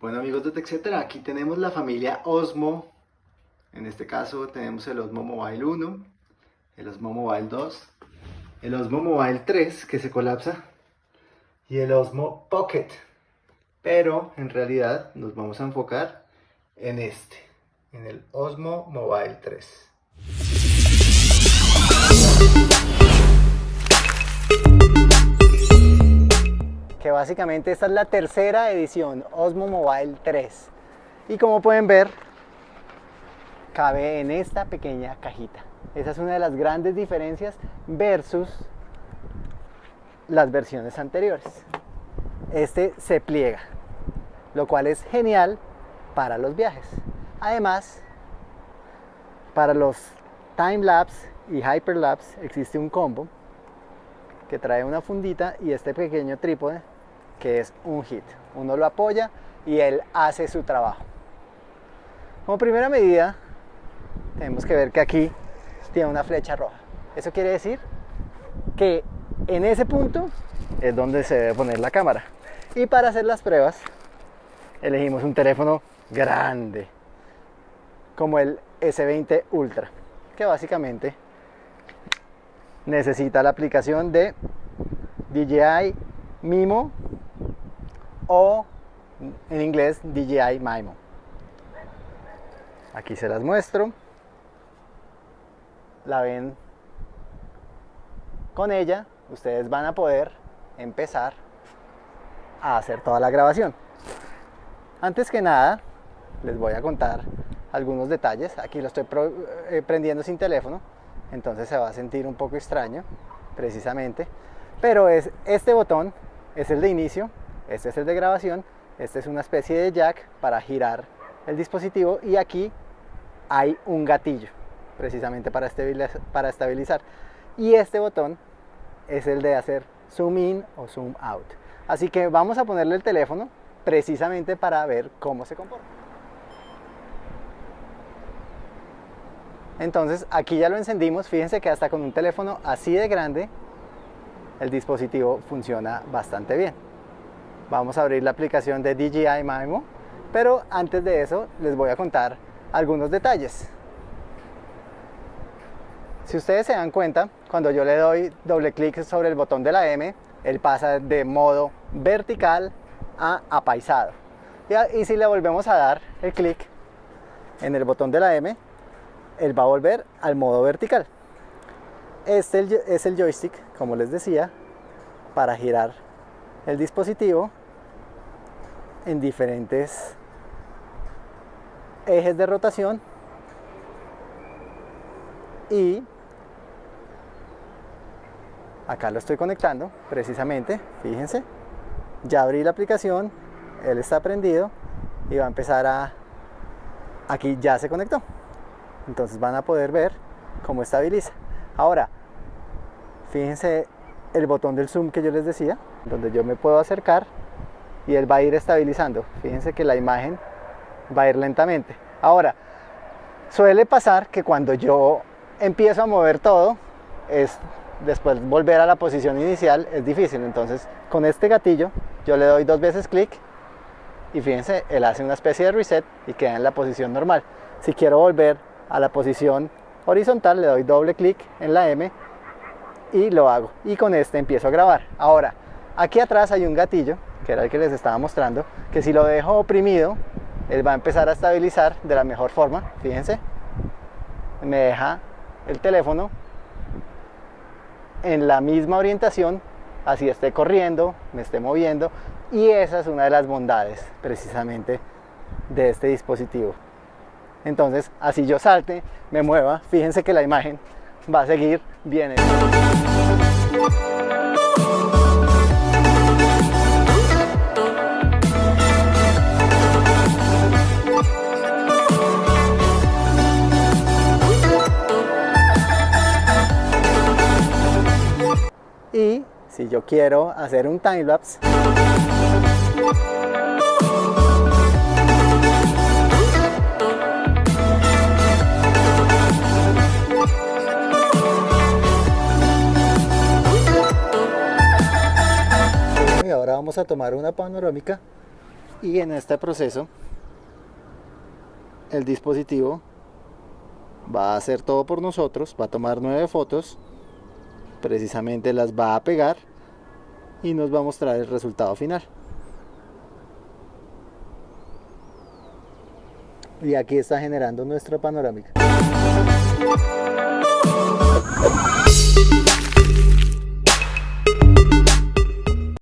Bueno amigos de TechCetera, aquí tenemos la familia Osmo. En este caso tenemos el Osmo Mobile 1, el Osmo Mobile 2, el Osmo Mobile 3 que se colapsa y el Osmo Pocket. Pero en realidad nos vamos a enfocar en este, en el Osmo Mobile 3. Que básicamente esta es la tercera edición Osmo Mobile 3 y como pueden ver cabe en esta pequeña cajita. Esa es una de las grandes diferencias versus las versiones anteriores. Este se pliega lo cual es genial para los viajes. Además para los time lapse y hyperlapse existe un combo que trae una fundita y este pequeño trípode que es un hit. Uno lo apoya y él hace su trabajo. Como primera medida, tenemos que ver que aquí tiene una flecha roja. Eso quiere decir que en ese punto es donde se debe poner la cámara. Y para hacer las pruebas, elegimos un teléfono grande, como el S20 Ultra, que básicamente necesita la aplicación de DJI Mimo o en inglés DJI Mimo. Aquí se las muestro. La ven con ella, ustedes van a poder empezar a hacer toda la grabación. Antes que nada, les voy a contar algunos detalles. Aquí lo estoy eh, prendiendo sin teléfono, entonces se va a sentir un poco extraño, precisamente. Pero es este botón es el de inicio este es el de grabación, este es una especie de jack para girar el dispositivo y aquí hay un gatillo precisamente para estabilizar, para estabilizar. Y este botón es el de hacer zoom in o zoom out. Así que vamos a ponerle el teléfono precisamente para ver cómo se comporta. Entonces aquí ya lo encendimos, fíjense que hasta con un teléfono así de grande el dispositivo funciona bastante bien vamos a abrir la aplicación de DJI Mimo, pero antes de eso les voy a contar algunos detalles. Si ustedes se dan cuenta, cuando yo le doy doble clic sobre el botón de la M, él pasa de modo vertical a apaisado. Y, si le volvemos a dar el clic en el botón de la M, él va a volver al modo vertical. Este es el joystick, como les decía, para girar el dispositivo en diferentes ejes de rotación y acá lo estoy conectando precisamente fíjense ya abrí la aplicación él está prendido y va a empezar a aquí ya se conectó. Entonces van a poder ver cómo estabiliza. Ahora fíjense el botón del zoom que yo les decía donde yo me puedo acercar y él va a ir estabilizando. Fíjense que la imagen va a ir lentamente. Ahora, suele pasar que cuando yo empiezo a mover todo, es después volver a la posición inicial es difícil. Entonces, con este gatillo, yo le doy dos veces clic y fíjense, él hace una especie de reset y queda en la posición normal. Si quiero volver a la posición horizontal, le doy doble clic en la M y lo hago. Y con este empiezo a grabar. Ahora, aquí atrás hay un gatillo que era el que les estaba mostrando, que si lo dejo oprimido, él va a empezar a estabilizar de la mejor forma, fíjense, me deja el teléfono en la misma orientación, así esté corriendo, me esté moviendo, y esa es una de las bondades precisamente de este dispositivo. Entonces, así yo salte, me mueva, fíjense que la imagen va a seguir bien. Si yo quiero hacer un time lapse y ahora vamos a tomar una panorámica Y en este proceso, el dispositivo va a hacer todo por nosotros, va a tomar nueve fotos, precisamente las va a pegar y nos va a mostrar el resultado final. Y aquí está generando nuestra panorámica.